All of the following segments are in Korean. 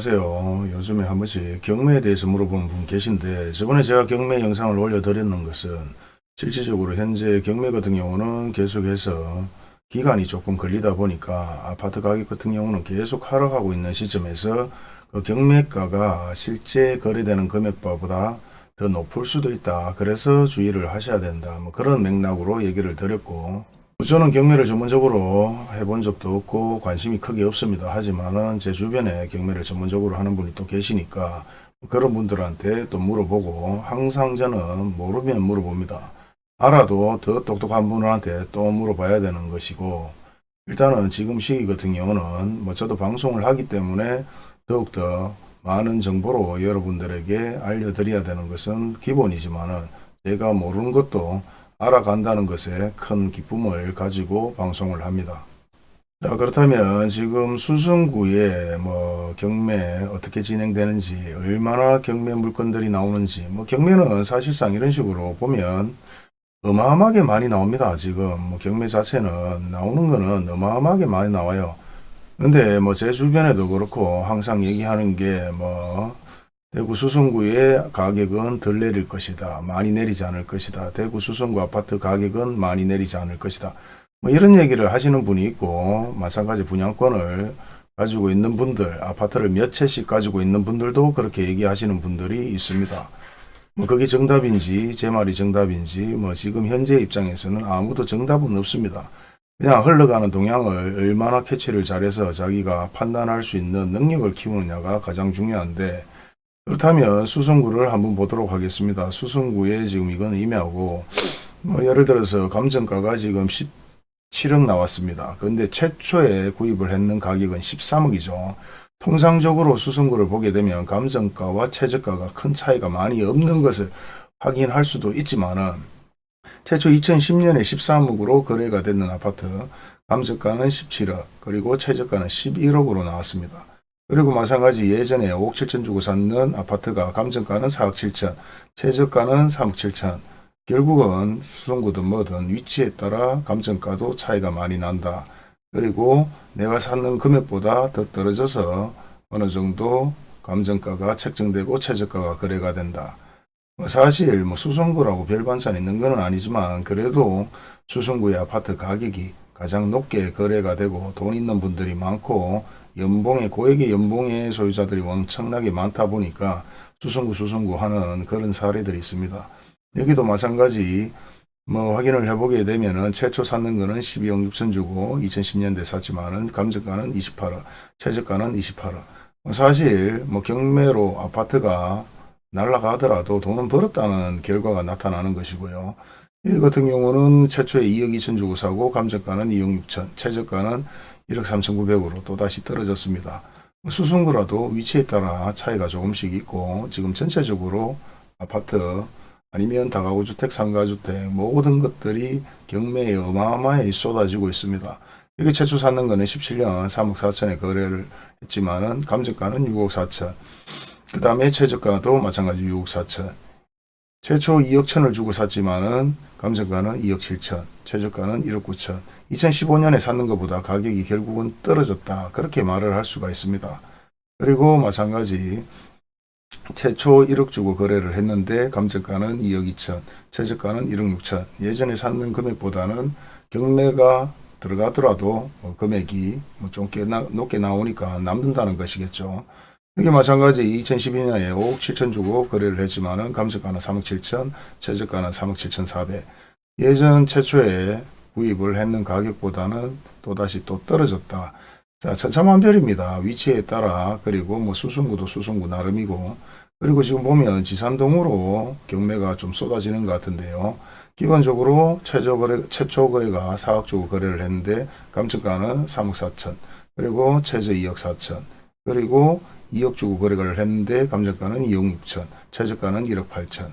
안녕하세요. 요즘에 한 번씩 경매에 대해서 물어보는 분 계신데 저번에 제가 경매 영상을 올려드렸는 것은 실질적으로 현재 경매 같은 경우는 계속해서 기간이 조금 걸리다 보니까 아파트 가격 같은 경우는 계속 하락하고 있는 시점에서 그 경매가가 실제 거래되는 금액보다 더 높을 수도 있다. 그래서 주의를 하셔야 된다. 뭐 그런 맥락으로 얘기를 드렸고 저는 경매를 전문적으로 해본 적도 없고 관심이 크게 없습니다. 하지만은 제 주변에 경매를 전문적으로 하는 분이 또 계시니까 그런 분들한테 또 물어보고 항상 저는 모르면 물어봅니다. 알아도 더 똑똑한 분한테 또 물어봐야 되는 것이고 일단은 지금 시기 같은 경우는 뭐 저도 방송을 하기 때문에 더욱더 많은 정보로 여러분들에게 알려드려야 되는 것은 기본이지만 은 제가 모르는 것도 알아간다는 것에 큰 기쁨을 가지고 방송을 합니다. 자, 그렇다면 지금 수성구에 뭐 경매 어떻게 진행되는지, 얼마나 경매 물건들이 나오는지, 뭐 경매는 사실상 이런 식으로 보면 어마어마하게 많이 나옵니다. 지금 뭐 경매 자체는 나오는 거는 어마어마하게 많이 나와요. 근데 뭐 제 주변에도 그렇고 항상 얘기하는 게 뭐 대구 수성구의 가격은 덜 내릴 것이다. 많이 내리지 않을 것이다. 대구 수성구 아파트 가격은 많이 내리지 않을 것이다. 뭐 이런 얘기를 하시는 분이 있고 마찬가지 분양권을 가지고 있는 분들, 아파트를 몇 채씩 가지고 있는 분들도 그렇게 얘기하시는 분들이 있습니다. 뭐 그게 정답인지 제 말이 정답인지 뭐 지금 현재 입장에서는 아무도 정답은 없습니다. 그냥 흘러가는 동향을 얼마나 캐치를 잘해서 자기가 판단할 수 있는 능력을 키우느냐가 가장 중요한데 그렇다면 수성구를 한번 보도록 하겠습니다. 수성구에 지금 이건 임야고 뭐 예를 들어서 감정가가 지금 17억 나왔습니다. 그런데 최초에 구입을 했는 가격은 13억이죠. 통상적으로 수성구를 보게 되면 감정가와 최저가가 큰 차이가 많이 없는 것을 확인할 수도 있지만은 최초 2010년에 13억으로 거래가 됐는 아파트 감정가는 17억 그리고 최저가는 11억으로 나왔습니다. 그리고 마찬가지 예전에 5억 7천 주고 샀는 아파트가 감정가는 4억 7천, 최저가는 3억 7천. 결국은 수성구든 뭐든 위치에 따라 감정가도 차이가 많이 난다. 그리고 내가 샀는 금액보다 더 떨어져서 어느 정도 감정가가 책정되고 최저가가 거래가 된다. 뭐 사실 뭐 수성구라고 별 반찬 있는 건 아니지만 그래도 수성구의 아파트 가격이 가장 높게 거래가 되고 돈 있는 분들이 많고 연봉의 고액의 연봉의 소유자들이 엄청나게 많다 보니까 수성구 수성구 하는 그런 사례들이 있습니다. 여기도 마찬가지 뭐 확인을 해보게 되면은 최초 샀는 거는 12억 6천 주고 2010년대 샀지만은 감정가는 28억, 최저가는 28억. 사실 뭐 경매로 아파트가 날라가더라도 돈은 벌었다는 결과가 나타나는 것이고요. 이 같은 경우는 최초에 2억 2천 주고 사고 감정가는 2억 6천, 최저가는 1억 3,900으로 또다시 떨어졌습니다. 수성구라도 위치에 따라 차이가 조금씩 있고 지금 전체적으로 아파트 아니면 다가구 주택, 상가주택 모든 것들이 경매에 어마어마하게 쏟아지고 있습니다. 이게 최초 샀는 거는 17년 3억 4천에 거래를 했지만은 감정가는 6억 4천. 그 다음에 최저가도 마찬가지 6억 4천. 최초 2억 천을 주고 샀지만은 감정가는 2억 7천, 최저가는 1억 9천. 2015년에 샀는 것보다 가격이 결국은 떨어졌다. 그렇게 말을 할 수가 있습니다. 그리고 마찬가지 최초 1억 주고 거래를 했는데 감정가는 2억 2천, 최저가는 1억 6천. 예전에 샀는 금액보다는 경매가 들어가더라도 뭐 금액이 뭐좀 높게 나오니까 남는다는 것이겠죠. 이게 마찬가지 2012년에 5억 7천 주고 거래를 했지만 은 감정가는 3억 7천, 최저가는 3억 7천 4백. 예전 최초에 구입을 했는 가격보다는 또다시 또 떨어졌다. 자, 천차만별입니다. 위치에 따라 그리고 뭐 수성구도 수성구 나름이고 그리고 지금 보면 지산동으로 경매가 좀 쏟아지는 것 같은데요. 기본적으로 최저 거래, 최초 거래가 4억 주고 거래를 했는데 감정가는 3억 4천 그리고 최저 2억 4천 그리고 2억 주고 거래를 했는데 감정가는 2억 6천, 최저가는 1억 8천.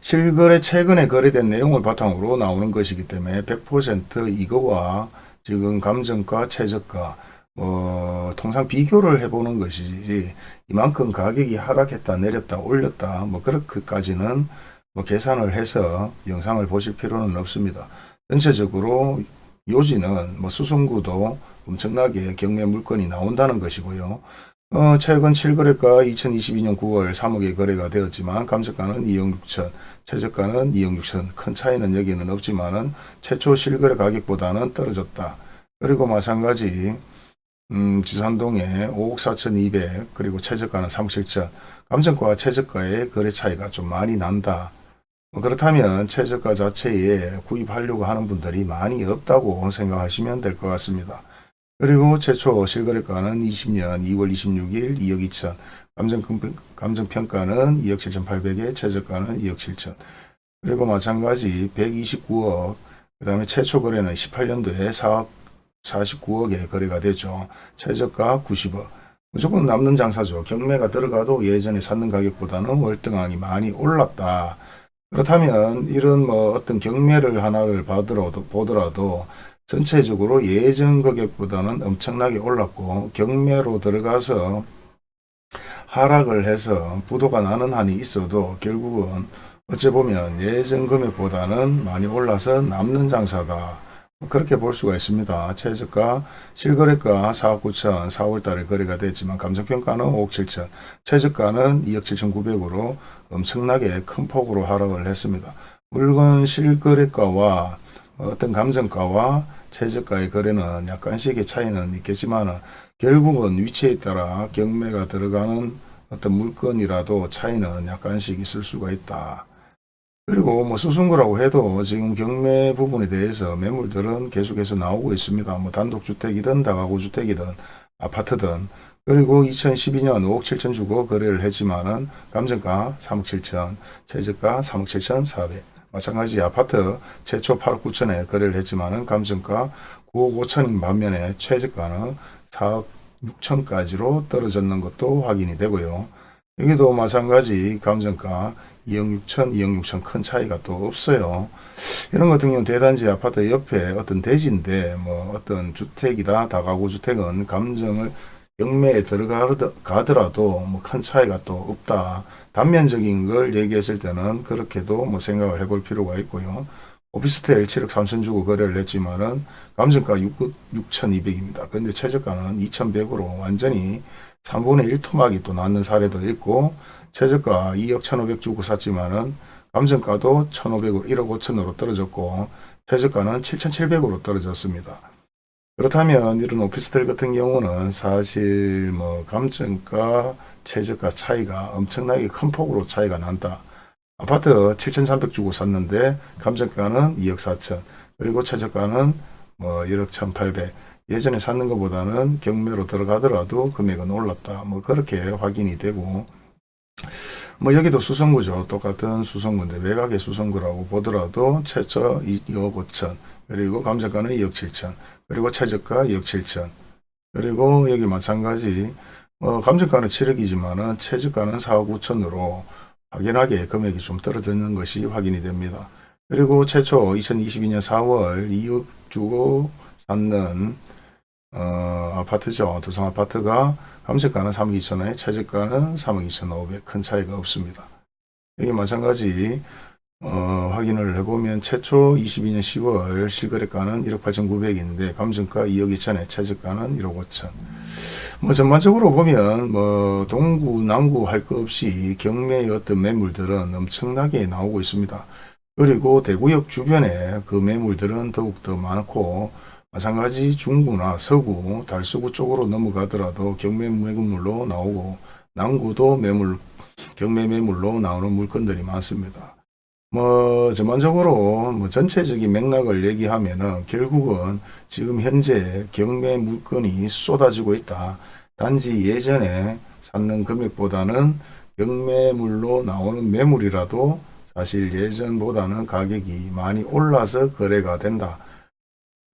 실거래 최근에 거래된 내용을 바탕으로 나오는 것이기 때문에 100% 이거와 지금 감정가, 최저가 뭐 통상 비교를 해보는 것이지 이만큼 가격이 하락했다 내렸다 올렸다 뭐 그렇게까지는 뭐 계산을 해서 영상을 보실 필요는 없습니다. 전체적으로 요지는 뭐 수성구도 엄청나게 경매 물건이 나온다는 것이고요. 어, 최근 7거래가 2022년 9월 3억에 거래가 되었지만 감정가는 2억 6천, 최저가는 2억 6천. 큰 차이는 여기는 없지만 은 최초 실거래 가격보다는 떨어졌다. 그리고 마찬가지 음, 지산동에 5억 4천 2백 그리고 최저가는 3억 7천. 감정가와 최저가의 거래 차이가 좀 많이 난다. 뭐 그렇다면 최저가 자체에 구입하려고 하는 분들이 많이 없다고 생각하시면 될 것 같습니다. 그리고 최초 실거래가는 20년 2월 26일 2억 2천, 감정, 감정평가는 2억 7천 8백에 최저가는 2억 7천. 그리고 마찬가지 129억, 그 다음에 최초 거래는 18년도에 4억 49억에 거래가 되죠. 최저가 90억. 무조건 남는 장사죠. 경매가 들어가도 예전에 샀는 가격보다는 월등하게 많이 올랐다. 그렇다면 이런 뭐 어떤 경매를 하나를 받으러도 보더라도 전체적으로 예전 가격보다는 엄청나게 올랐고 경매로 들어가서 하락을 해서 부도가 나는 한이 있어도 결국은 어찌 보면 예전 금액보다는 많이 올라서 남는 장사다. 그렇게 볼 수가 있습니다. 최저가 실거래가 4억 9천 4월 달에 거래가 됐지만 감정평가는 5억 7천 최저가는 2억 7천 9백으로 엄청나게 큰 폭으로 하락을 했습니다. 물건 실거래가와 어떤 감정가와 최저가의 거래는 약간씩의 차이는 있겠지만 결국은 위치에 따라 경매가 들어가는 어떤 물건이라도 차이는 약간씩 있을 수가 있다. 그리고 뭐 수승구라고 해도 지금 경매 부분에 대해서 매물들은 계속해서 나오고 있습니다. 뭐 단독주택이든 다가구 주택이든 아파트든 그리고 2012년 5억 7천 주고 거래를 했지만은 감정가 3억 7천, 최저가 3억 7천 4백. 마찬가지 아파트 최초 8억 9천에 거래를 했지만 은 감정가 9억 5천인 반면에 최저가는 4억 6천까지로 떨어졌는 것도 확인이 되고요. 여기도 마찬가지 감정가 2억 6천, 2억 6천 큰 차이가 또 없어요. 이런 같은 경우는 대단지 아파트 옆에 어떤 대지인데 뭐 어떤 주택이다 다가구 주택은 감정을 경매에 들어가더라도 뭐 큰 차이가 또 없다. 단면적인 걸 얘기했을 때는 그렇게도 뭐 생각을 해볼 필요가 있고요. 오피스텔 7억 3천 주고 거래를 했지만은 감정가 6, 6,200입니다. 근데 최저가는 2,100으로 완전히 3분의 1 토막이 또 낳는 사례도 있고 최저가 2억 1,500 주고 샀지만은 감정가도 1,500으로 1억 5천으로 떨어졌고 최저가는 7,700으로 떨어졌습니다. 그렇다면 이런 오피스텔 같은 경우는 사실 뭐 감정가 최저가 차이가 엄청나게 큰 폭으로 차이가 난다. 아파트 7,300 주고 샀는데 감정가는 2억 4천 그리고 최저가는 뭐 1억 1,800 예전에 샀는 것보다는 경매로 들어가더라도 금액은 올랐다. 뭐 그렇게 확인이 되고 뭐 여기도 수성구죠. 똑같은 수성구인데 외곽의 수성구라고 보더라도 최저 2억 5천 그리고 감정가는 2억 7천 그리고 최저가 2억 7천 그리고 여기 마찬가지 어, 감정가는 7억이지만 은 최저가는 4억 5천으로 확연하게 금액이 좀 떨어지는 것이 확인이 됩니다. 그리고 최초 2022년 4월 2억 주고 샀는 어, 아파트죠. 두성 아파트가 감정가는 3억 2천원에 최저가는 3억 2천 5백 큰 차이가 없습니다. 여기 마찬가지 어, 확인을 해보면 최초 22년 10월 실거래가는 1억 8천9백인데 감정가 2억 2천에 최저가는 1억 5천. 뭐 전반적으로 보면 뭐 동구 남구 할 것 없이 경매의 어떤 매물들은 엄청나게 나오고 있습니다. 그리고 대구역 주변에 그 매물들은 더욱더 많고 마찬가지 중구나 서구, 달서구 쪽으로 넘어가더라도 경매 매물로 나오고 남구도 매물, 경매 매물로 나오는 물건들이 많습니다. 뭐 전반적으로 뭐 전체적인 맥락을 얘기하면은 결국은 지금 현재 경매 물건이 쏟아지고 있다. 단지 예전에 샀는 금액보다는 경매물로 나오는 매물이라도 사실 예전보다는 가격이 많이 올라서 거래가 된다.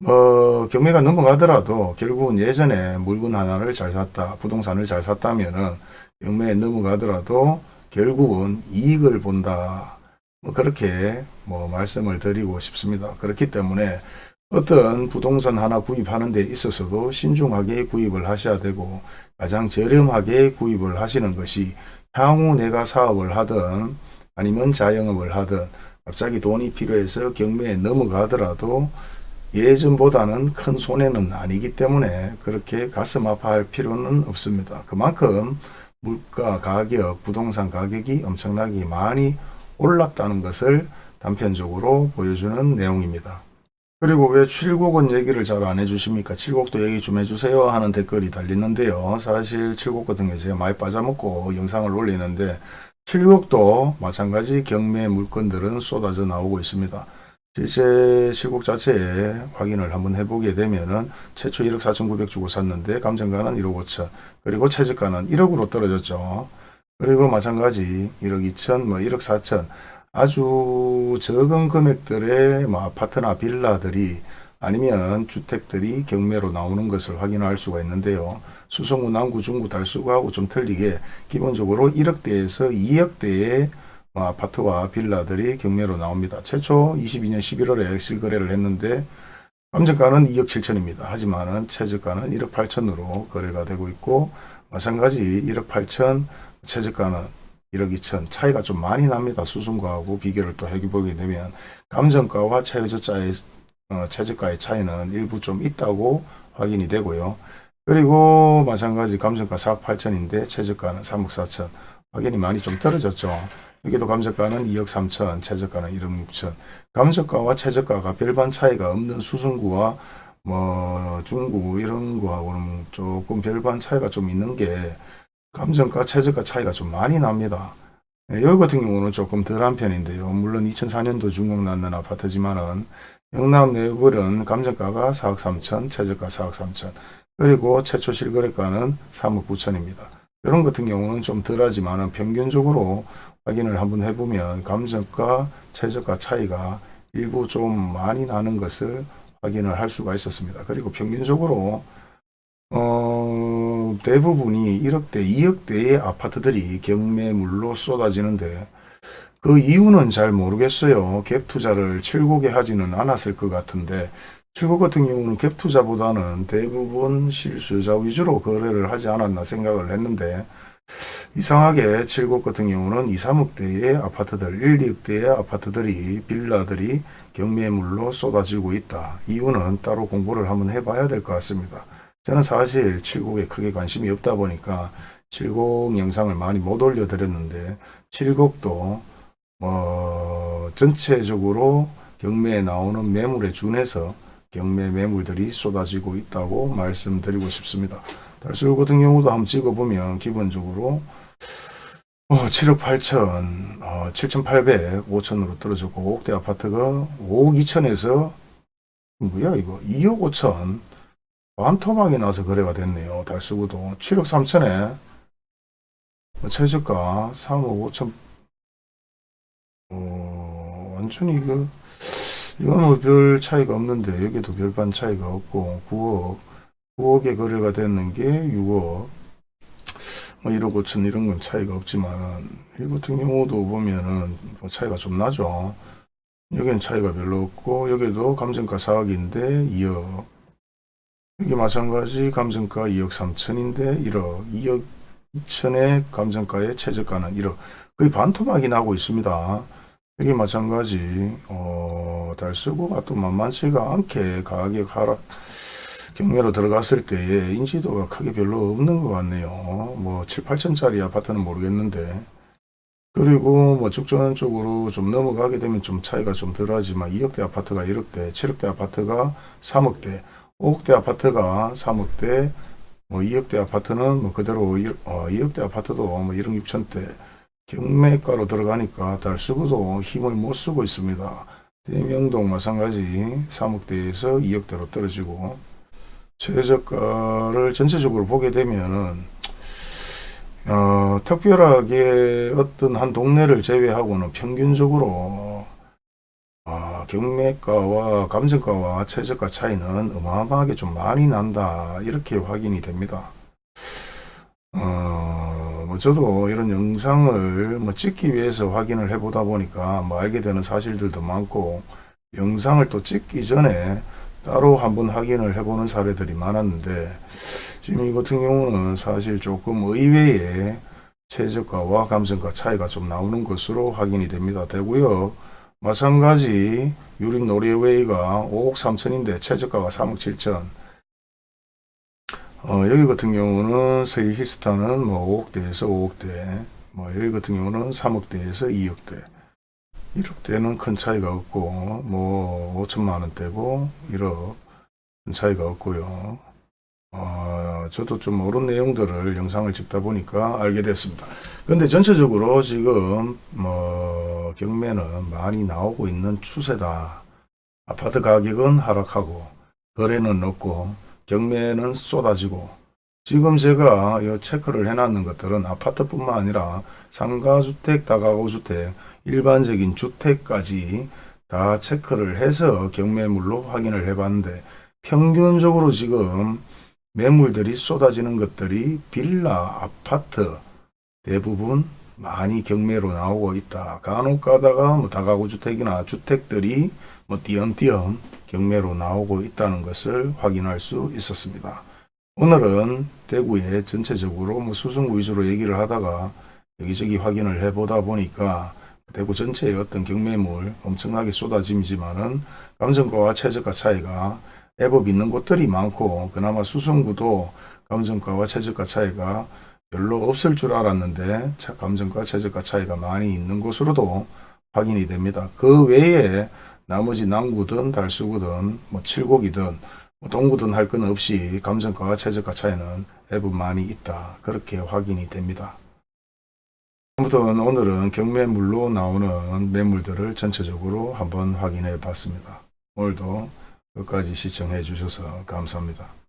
뭐 경매가 넘어가더라도 결국은 예전에 물건 하나를 잘 샀다 부동산을 잘 샀다면은 경매에 넘어가더라도 결국은 이익을 본다 뭐 그렇게 뭐 말씀을 드리고 싶습니다 그렇기 때문에 어떤 부동산 하나 구입하는 데 있어서도 신중하게 구입을 하셔야 되고 가장 저렴하게 구입을 하시는 것이 향후 내가 사업을 하든 아니면 자영업을 하든 갑자기 돈이 필요해서 경매에 넘어가더라도 예전보다는 큰 손해는 아니기 때문에 그렇게 가슴 아파할 필요는 없습니다. 그만큼 물가 가격, 부동산 가격이 엄청나게 많이 올랐다는 것을 단편적으로 보여주는 내용입니다. 그리고 왜 칠곡은 얘기를 잘 안 해주십니까? 칠곡도 얘기 좀 해주세요 하는 댓글이 달리는데요. 사실 칠곡 같은 게 제가 많이 빠져먹고 영상을 올리는데 칠곡도 마찬가지 경매 물건들은 쏟아져 나오고 있습니다. 실제 실곡 자체에 확인을 한번 해보게 되면은 최초 1억 4,900 주고 샀는데 감정가는 1억 5천 그리고 최저가는 1억으로 떨어졌죠. 그리고 마찬가지 1억 2천 뭐 1억 4천 아주 적은 금액들의 뭐 아파트나 빌라들이 아니면 주택들이 경매로 나오는 것을 확인할 수가 있는데요. 수성구, 남구, 중구, 달수구하고 좀 틀리게 기본적으로 1억대에서 2억대의 뭐 아파트와 빌라들이 경매로 나옵니다. 최초 22년 11월에 실거래를 했는데 감정가는 2억 7천입니다. 하지만 은 최저가는 1억 8천으로 거래가 되고 있고 마찬가지 1억 8천 최저가는 1억 2천 차이가 좀 많이 납니다. 수순과하고 비교를 또 해보게 되면 감정가와 최저가의 어, 최저가의 차이는 일부 좀 있다고 확인이 되고요. 그리고 마찬가지 감정가 4억 8천인데 최저가는 3억 4천 확인이 많이 좀 떨어졌죠. 여기도 감정가는 2억 3천, 최저가는 1억 6천. 감정가와 최저가가 별반 차이가 없는 수성구와 뭐 중구 이런 거하고는 조금 별반 차이가 좀 있는 게 감정가, 최저가 차이가 좀 많이 납니다. 예, 여기 같은 경우는 조금 덜한 편인데요. 물론 2004년도 중국 낳는 아파트지만은 영남 내부는 감정가가 4억 3천, 최저가 4억 3천, 그리고 최초 실거래가는 3억 9천입니다. 이런 같은 경우는 좀 덜하지만은 평균적으로 확인을 한번 해보면 감정가, 최저가 차이가 일부 좀 많이 나는 것을 확인을 할 수가 있었습니다. 그리고 평균적으로 어, 대부분이 1억대, 2억대의 아파트들이 경매물로 쏟아지는데 그 이유는 잘 모르겠어요. 갭 투자를 칠곡에 하지는 않았을 것 같은데 칠곡 같은 경우는 갭 투자보다는 대부분 실수요자 위주로 거래를 하지 않았나 생각을 했는데 이상하게 칠곡 같은 경우는 2, 3억대의 아파트들, 1, 2억대의 아파트들이 빌라들이 경매물로 쏟아지고 있다. 이유는 따로 공부를 한번 해봐야 될 것 같습니다. 저는 사실 칠곡에 크게 관심이 없다 보니까 칠곡 영상을 많이 못 올려드렸는데 칠곡도 뭐 전체적으로 경매에 나오는 매물에 준해서 경매 매물들이 쏟아지고 있다고 말씀드리고 싶습니다. 달수로 같은 경우도 한번 찍어보면 기본적으로 어, 7억 8천, 어, 7,800, 5천으로 떨어졌고 5억대 아파트가 5억 2천에서 뭐야 이거 2억 5천 반토막이 나서 거래가 됐네요. 달수구도 7억 3천에. 최저가 3억 5천. 어, 완전히 그 이건 뭐 별 차이가 없는데 여기도 별반 차이가 없고 9억. 9억에 거래가 됐는 게 6억. 뭐 1억 5천 이런 건 차이가 없지만은 이 같은 경우도 보면은 뭐 차이가 좀 나죠. 여기는 차이가 별로 없고 여기도 감정가 4억인데 2억 여기 마찬가지 감정가 2억 3천인데 1억 2억 2천의 감정가의 최저가는 1억. 거의 반토막이 나고 있습니다. 여기 마찬가지. 어, 달서구가 또 만만치가 않게 가격 하락 경매로 들어갔을 때에 인지도가 크게 별로 없는 것 같네요. 뭐 7, 8천짜리 아파트는 모르겠는데. 그리고 뭐 죽전 쪽으로 좀 넘어가게 되면 좀 차이가 좀 덜하지만 2억대 아파트가 1억대, 7억대 아파트가 3억대, 5억대 아파트가 3억대, 뭐 2억대 아파트는 뭐 그대로 1, 어, 2억대 아파트도 뭐 1억 6천대 경매가로 들어가니까 달수구도 힘을 못 쓰고 있습니다. 대명동 마찬가지 3억대에서 2억대로 떨어지고 최저가를 전체적으로 보게 되면은 어, 특별하게 어떤 한 동네를 제외하고는 평균적으로 어, 경매가와 감정가와 최저가 차이는 어마어마하게 좀 많이 난다 이렇게 확인이 됩니다. 어, 뭐 저도 이런 영상을 뭐 찍기 위해서 확인을 해 보다 보니까 뭐 알게 되는 사실들도 많고 영상을 또 찍기 전에 따로 한번 확인을 해보는 사례들이 많았는데 지금 이 같은 경우는 사실 조금 의외의 최저가와 감정가 차이가 좀 나오는 것으로 확인이 됩니다. 되고요. 마찬가지 유립 노르웨이가 5억 3천인데 최저가가 3억 7천. 어, 여기 같은 경우는 스위히스탄은 뭐 5억대에서 5억대, 뭐 여기 같은 경우는 3억대에서 2억대. 1억대는 큰 차이가 없고, 뭐 5천만 원대고 1억 큰 차이가 없고요. 어, 저도 좀 모르는 내용들을 영상을 찍다 보니까 알게 됐습니다. 근데 전체적으로 지금 뭐 경매는 많이 나오고 있는 추세다. 아파트 가격은 하락하고 거래는 높고 경매는 쏟아지고 지금 제가 이 체크를 해놨는 것들은 아파트뿐만 아니라 상가주택, 다가구주택, 일반적인 주택까지 다 체크를 해서 경매물로 확인을 해봤는데 평균적으로 지금 매물들이 쏟아지는 것들이 빌라, 아파트 대부분 많이 경매로 나오고 있다. 간혹 가다가 뭐 다가구 주택이나 주택들이 뭐 띄엄띄엄 경매로 나오고 있다는 것을 확인할 수 있었습니다. 오늘은 대구에 전체적으로 뭐 수성구 위주로 얘기를 하다가 여기저기 확인을 해보다 보니까 대구 전체의 어떤 경매물 엄청나게 쏟아짐이지만은 감정가와 최저가 차이가 애법 있는 곳들이 많고 그나마 수성구도 감정가와 최저가 차이가 별로 없을 줄 알았는데 차- 감정가 최저가 차이가 많이 있는 곳으로도 확인이 됩니다. 그 외에 나머지 남구든 달수구든 뭐 칠곡이든 뭐 동구든 할 건 없이 감정가와 최저가 차이는 애법 많이 있다. 그렇게 확인이 됩니다. 아무튼 오늘은 경매물로 나오는 매물들을 전체적으로 한번 확인해 봤습니다. 오늘도 끝까지 시청해 주셔서 감사합니다.